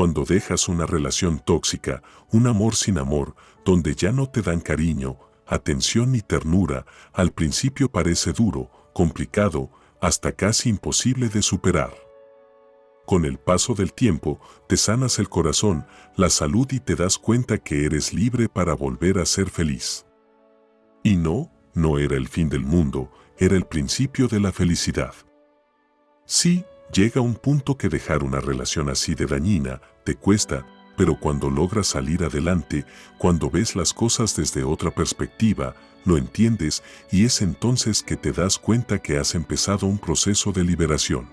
Cuando dejas una relación tóxica, un amor sin amor, donde ya no te dan cariño, atención ni ternura, al principio parece duro, complicado, hasta casi imposible de superar. Con el paso del tiempo, te sanas el corazón, la salud y te das cuenta que eres libre para volver a ser feliz. Y no, no era el fin del mundo, era el principio de la felicidad. Sí, llega un punto que dejar una relación así de dañina te cuesta, pero cuando logras salir adelante, cuando ves las cosas desde otra perspectiva, lo entiendes y es entonces que te das cuenta que has empezado un proceso de liberación.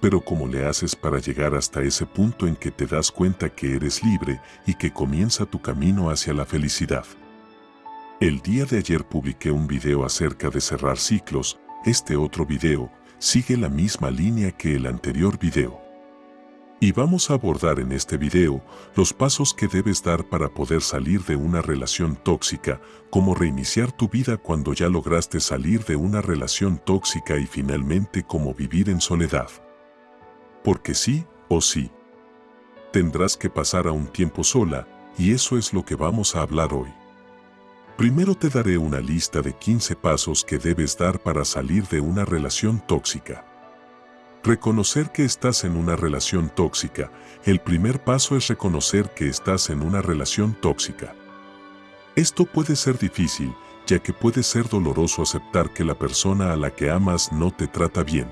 Pero ¿cómo le haces para llegar hasta ese punto en que te das cuenta que eres libre y que comienza tu camino hacia la felicidad? El día de ayer publiqué un video acerca de cerrar ciclos, este otro video sigue la misma línea que el anterior video. Y vamos a abordar en este video los pasos que debes dar para poder salir de una relación tóxica, como reiniciar tu vida cuando ya lograste salir de una relación tóxica y finalmente cómo vivir en soledad. Porque sí o sí. Tendrás que pasar a un tiempo sola y eso es lo que vamos a hablar hoy. Primero te daré una lista de 15 pasos que debes dar para salir de una relación tóxica. Reconocer que estás en una relación tóxica. El primer paso es reconocer que estás en una relación tóxica. Esto puede ser difícil, ya que puede ser doloroso aceptar que la persona a la que amas no te trata bien.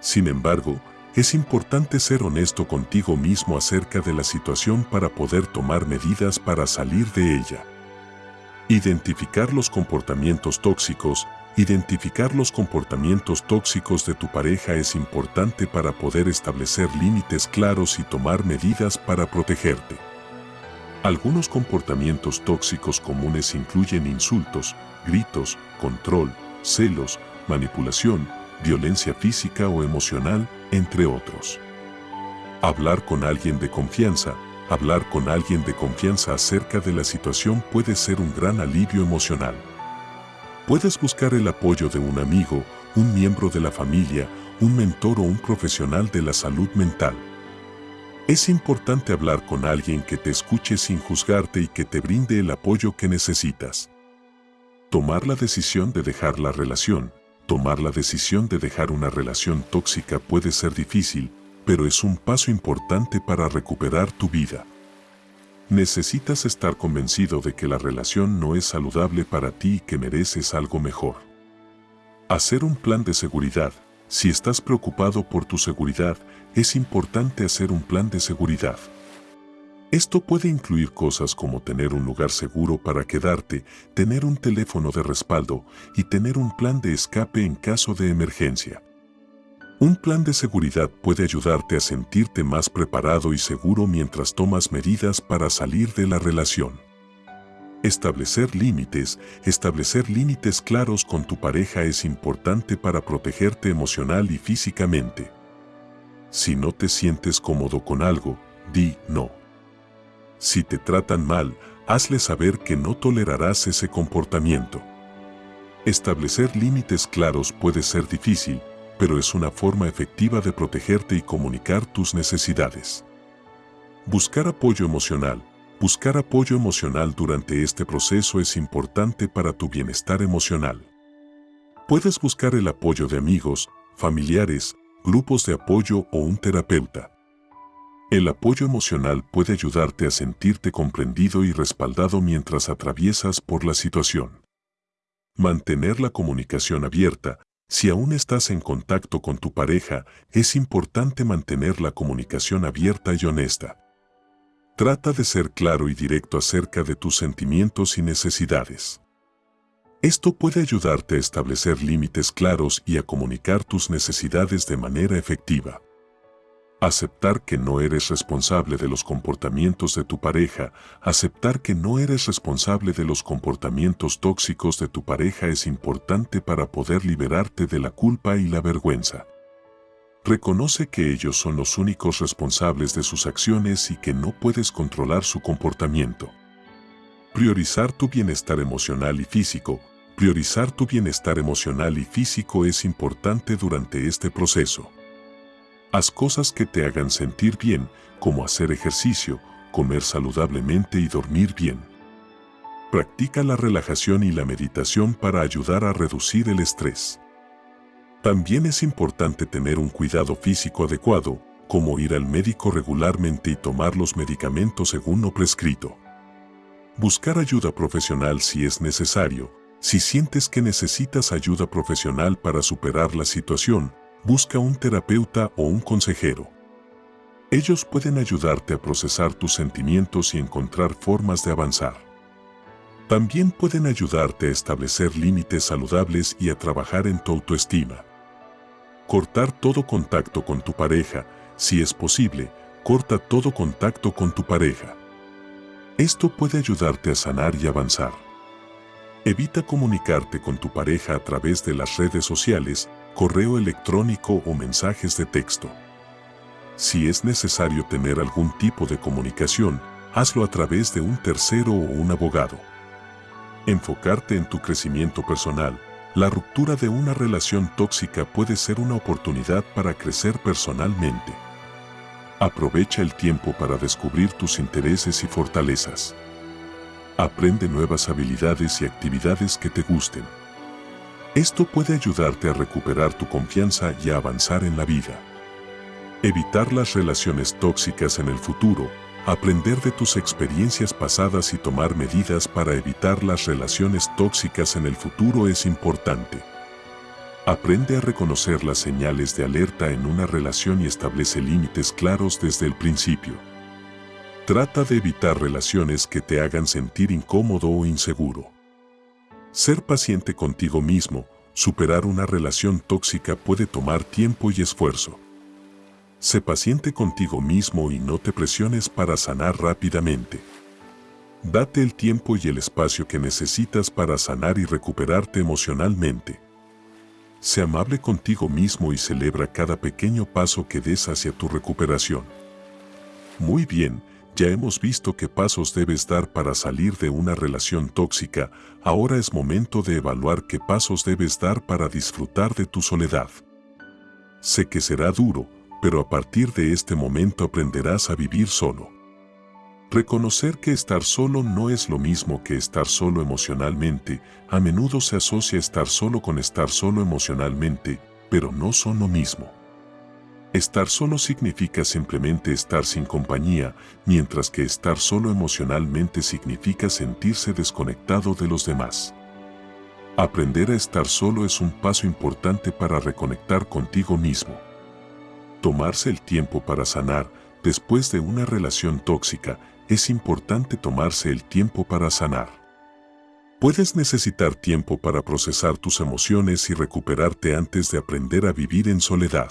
Sin embargo, es importante ser honesto contigo mismo acerca de la situación para poder tomar medidas para salir de ella. Identificar los comportamientos tóxicos. Identificar los comportamientos tóxicos de tu pareja es importante para poder establecer límites claros y tomar medidas para protegerte. Algunos comportamientos tóxicos comunes incluyen insultos, gritos, control, celos, manipulación, violencia física o emocional, entre otros. Hablar con alguien de confianza, Hablar con alguien de confianza acerca de la situación puede ser un gran alivio emocional. Puedes buscar el apoyo de un amigo, un miembro de la familia, un mentor o un profesional de la salud mental. Es importante hablar con alguien que te escuche sin juzgarte y que te brinde el apoyo que necesitas. Tomar la decisión de dejar la relación. Tomar la decisión de dejar una relación tóxica puede ser difícil, pero es un paso importante para recuperar tu vida. Necesitas estar convencido de que la relación no es saludable para ti y que mereces algo mejor. Hacer un plan de seguridad. Si estás preocupado por tu seguridad, es importante hacer un plan de seguridad. Esto puede incluir cosas como tener un lugar seguro para quedarte, tener un teléfono de respaldo y tener un plan de escape en caso de emergencia. Un plan de seguridad puede ayudarte a sentirte más preparado y seguro mientras tomas medidas para salir de la relación. Establecer límites. Establecer límites claros con tu pareja es importante para protegerte emocional y físicamente. Si no te sientes cómodo con algo, di no. Si te tratan mal, hazle saber que no tolerarás ese comportamiento. Establecer límites claros puede ser difícil, pero es una forma efectiva de protegerte y comunicar tus necesidades. Buscar apoyo emocional. Buscar apoyo emocional durante este proceso es importante para tu bienestar emocional. Puedes buscar el apoyo de amigos, familiares, grupos de apoyo o un terapeuta. El apoyo emocional puede ayudarte a sentirte comprendido y respaldado mientras atraviesas por la situación. Mantener la comunicación abierta, si aún estás en contacto con tu pareja, es importante mantener la comunicación abierta y honesta. Trata de ser claro y directo acerca de tus sentimientos y necesidades. Esto puede ayudarte a establecer límites claros y a comunicar tus necesidades de manera efectiva. Aceptar que no eres responsable de los comportamientos de tu pareja, aceptar que no eres responsable de los comportamientos tóxicos de tu pareja es importante para poder liberarte de la culpa y la vergüenza. Reconoce que ellos son los únicos responsables de sus acciones y que no puedes controlar su comportamiento. Priorizar tu bienestar emocional y físico. Priorizar tu bienestar emocional y físico es importante durante este proceso. Haz cosas que te hagan sentir bien, como hacer ejercicio, comer saludablemente y dormir bien. Practica la relajación y la meditación para ayudar a reducir el estrés. También es importante tener un cuidado físico adecuado, como ir al médico regularmente y tomar los medicamentos según lo prescrito. Buscar ayuda profesional si es necesario. Si sientes que necesitas ayuda profesional para superar la situación, busca un terapeuta o un consejero. Ellos pueden ayudarte a procesar tus sentimientos y encontrar formas de avanzar. También pueden ayudarte a establecer límites saludables y a trabajar en tu autoestima. Cortar todo contacto con tu pareja, si es posible, corta todo contacto con tu pareja. Esto puede ayudarte a sanar y avanzar. Evita comunicarte con tu pareja a través de las redes sociales, correo electrónico o mensajes de texto. Si es necesario tener algún tipo de comunicación, hazlo a través de un tercero o un abogado. Enfocarte en tu crecimiento personal. La ruptura de una relación tóxica puede ser una oportunidad para crecer personalmente. Aprovecha el tiempo para descubrir tus intereses y fortalezas. Aprende nuevas habilidades y actividades que te gusten. Esto puede ayudarte a recuperar tu confianza y a avanzar en la vida. Evitar las relaciones tóxicas en el futuro, aprender de tus experiencias pasadas y tomar medidas para evitar las relaciones tóxicas en el futuro es importante. Aprende a reconocer las señales de alerta en una relación y establece límites claros desde el principio. Trata de evitar relaciones que te hagan sentir incómodo o inseguro. Ser paciente contigo mismo, superar una relación tóxica puede tomar tiempo y esfuerzo. Sé paciente contigo mismo y no te presiones para sanar rápidamente. Date el tiempo y el espacio que necesitas para sanar y recuperarte emocionalmente. Sé amable contigo mismo y celebra cada pequeño paso que des hacia tu recuperación. Muy bien, ya hemos visto qué pasos debes dar para salir de una relación tóxica, ahora es momento de evaluar qué pasos debes dar para disfrutar de tu soledad. Sé que será duro, pero a partir de este momento aprenderás a vivir solo. Reconocer que estar solo no es lo mismo que estar solo emocionalmente, a menudo se asocia estar solo con estar solo emocionalmente, pero no son lo mismo. Estar solo significa simplemente estar sin compañía, mientras que estar solo emocionalmente significa sentirse desconectado de los demás. Aprender a estar solo es un paso importante para reconectar contigo mismo. Tomarse el tiempo para sanar después de una relación tóxica, es importante tomarse el tiempo para sanar. Puedes necesitar tiempo para procesar tus emociones y recuperarte antes de aprender a vivir en soledad.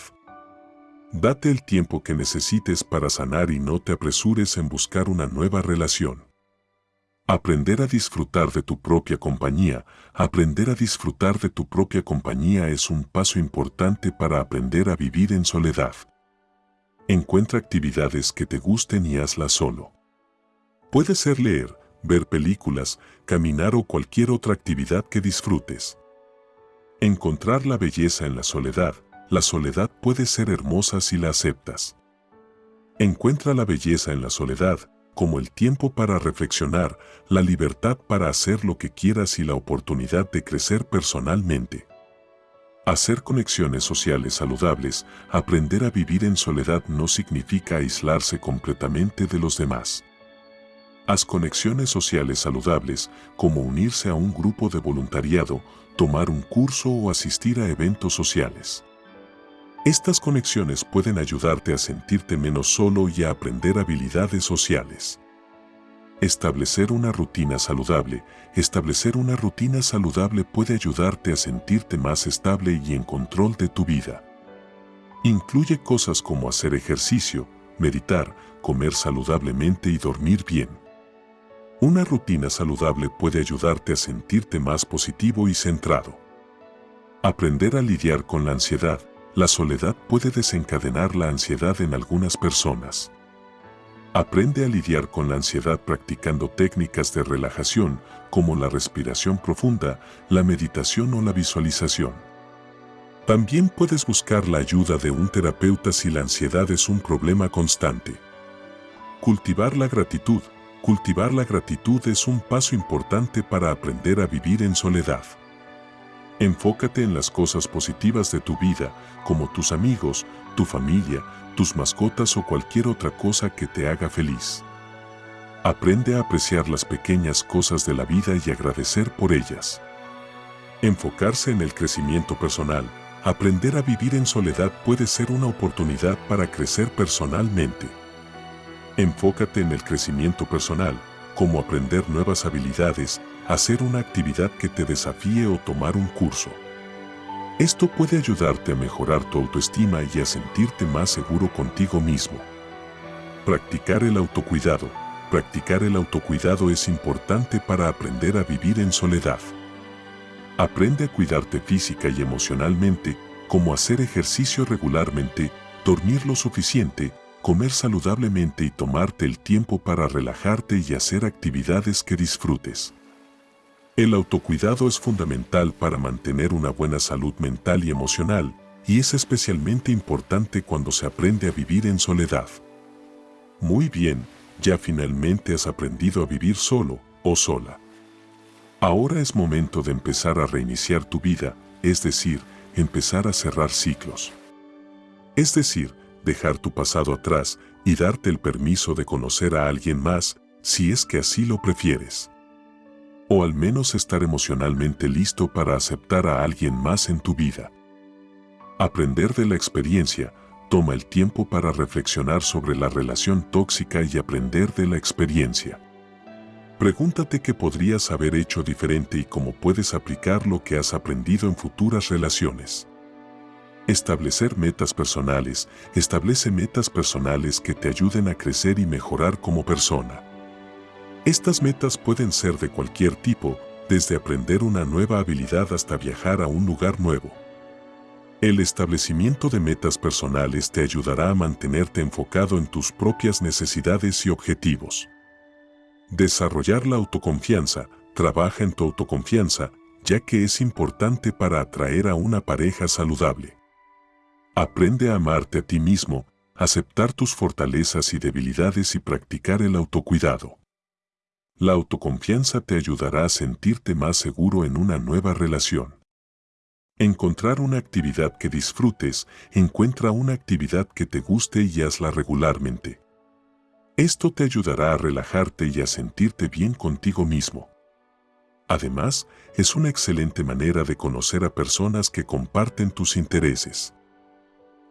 Date el tiempo que necesites para sanar y no te apresures en buscar una nueva relación. Aprender a disfrutar de tu propia compañía, aprender a disfrutar de tu propia compañía es un paso importante para aprender a vivir en soledad. Encuentra actividades que te gusten y hazlas solo. Puede ser leer, ver películas, caminar o cualquier otra actividad que disfrutes. Encontrar la belleza en la soledad. La soledad puede ser hermosa si la aceptas. Encuentra la belleza en la soledad, como el tiempo para reflexionar, la libertad para hacer lo que quieras y la oportunidad de crecer personalmente. Hacer conexiones sociales saludables, aprender a vivir en soledad no significa aislarse completamente de los demás. Haz conexiones sociales saludables, como unirse a un grupo de voluntariado, tomar un curso o asistir a eventos sociales. Estas conexiones pueden ayudarte a sentirte menos solo y a aprender habilidades sociales. Establecer una rutina saludable. Establecer una rutina saludable puede ayudarte a sentirte más estable y en control de tu vida. Incluye cosas como hacer ejercicio, meditar, comer saludablemente y dormir bien. Una rutina saludable puede ayudarte a sentirte más positivo y centrado. Aprender a lidiar con la ansiedad. La soledad puede desencadenar la ansiedad en algunas personas. Aprende a lidiar con la ansiedad practicando técnicas de relajación como la respiración profunda, la meditación o la visualización. También puedes buscar la ayuda de un terapeuta si la ansiedad es un problema constante. Cultivar la gratitud. Cultivar la gratitud es un paso importante para aprender a vivir en soledad. Enfócate en las cosas positivas de tu vida, como tus amigos, tu familia, tus mascotas o cualquier otra cosa que te haga feliz. Aprende a apreciar las pequeñas cosas de la vida y agradecer por ellas. Enfocarse en el crecimiento personal. Aprender a vivir en soledad puede ser una oportunidad para crecer personalmente. Enfócate en el crecimiento personal, como aprender nuevas habilidades, hacer una actividad que te desafíe o tomar un curso. Esto puede ayudarte a mejorar tu autoestima y a sentirte más seguro contigo mismo. Practicar el autocuidado. Practicar el autocuidado es importante para aprender a vivir en soledad. Aprende a cuidarte física y emocionalmente, como hacer ejercicio regularmente, dormir lo suficiente, comer saludablemente y tomarte el tiempo para relajarte y hacer actividades que disfrutes. El autocuidado es fundamental para mantener una buena salud mental y emocional, y es especialmente importante cuando se aprende a vivir en soledad. Muy bien, ya finalmente has aprendido a vivir solo o sola. Ahora es momento de empezar a reiniciar tu vida, es decir, empezar a cerrar ciclos. Es decir, dejar tu pasado atrás y darte el permiso de conocer a alguien más, si es que así lo prefieres o al menos estar emocionalmente listo para aceptar a alguien más en tu vida. Aprender de la experiencia, toma el tiempo para reflexionar sobre la relación tóxica y aprender de la experiencia. Pregúntate qué podrías haber hecho diferente y cómo puedes aplicar lo que has aprendido en futuras relaciones. Establecer metas personales. Establece metas personales que te ayuden a crecer y mejorar como persona. Estas metas pueden ser de cualquier tipo, desde aprender una nueva habilidad hasta viajar a un lugar nuevo. El establecimiento de metas personales te ayudará a mantenerte enfocado en tus propias necesidades y objetivos. Desarrollar la autoconfianza. Trabaja en tu autoconfianza, ya que es importante para atraer a una pareja saludable. Aprende a amarte a ti mismo, aceptar tus fortalezas y debilidades y practicar el autocuidado. La autoconfianza te ayudará a sentirte más seguro en una nueva relación. Encontrar una actividad que disfrutes, encuentra una actividad que te guste y hazla regularmente. Esto te ayudará a relajarte y a sentirte bien contigo mismo. Además, es una excelente manera de conocer a personas que comparten tus intereses.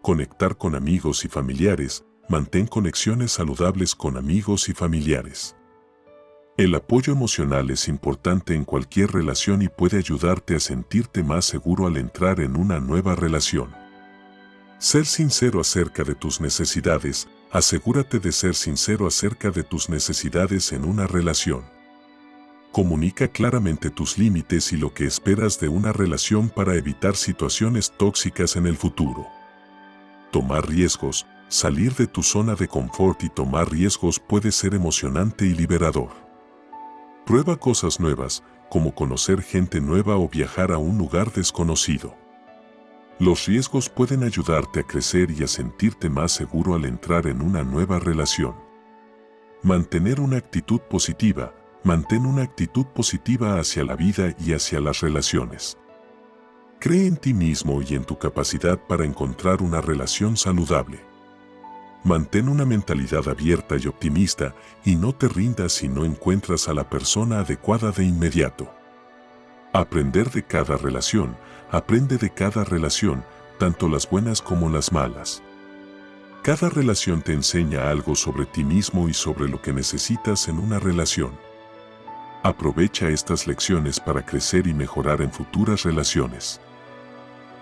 Conectar con amigos y familiares, mantén conexiones saludables con amigos y familiares. El apoyo emocional es importante en cualquier relación y puede ayudarte a sentirte más seguro al entrar en una nueva relación. Ser sincero acerca de tus necesidades, asegúrate de ser sincero acerca de tus necesidades en una relación. Comunica claramente tus límites y lo que esperas de una relación para evitar situaciones tóxicas en el futuro. Tomar riesgos, salir de tu zona de confort y tomar riesgos puede ser emocionante y liberador. Prueba cosas nuevas, como conocer gente nueva o viajar a un lugar desconocido. Los riesgos pueden ayudarte a crecer y a sentirte más seguro al entrar en una nueva relación. Mantener una actitud positiva. Mantén una actitud positiva hacia la vida y hacia las relaciones. Cree en ti mismo y en tu capacidad para encontrar una relación saludable. Mantén una mentalidad abierta y optimista y no te rindas si no encuentras a la persona adecuada de inmediato. Aprender de cada relación, aprende de cada relación, tanto las buenas como las malas. Cada relación te enseña algo sobre ti mismo y sobre lo que necesitas en una relación. Aprovecha estas lecciones para crecer y mejorar en futuras relaciones.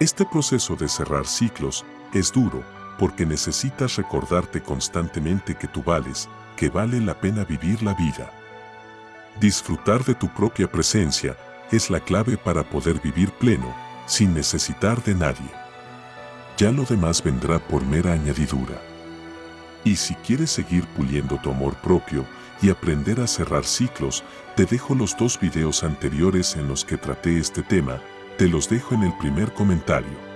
Este proceso de cerrar ciclos es duro, porque necesitas recordarte constantemente que tú vales, que vale la pena vivir la vida. Disfrutar de tu propia presencia es la clave para poder vivir pleno, sin necesitar de nadie. Ya lo demás vendrá por mera añadidura. Y si quieres seguir puliendo tu amor propio y aprender a cerrar ciclos, te dejo los dos videos anteriores en los que traté este tema, te los dejo en el primer comentario.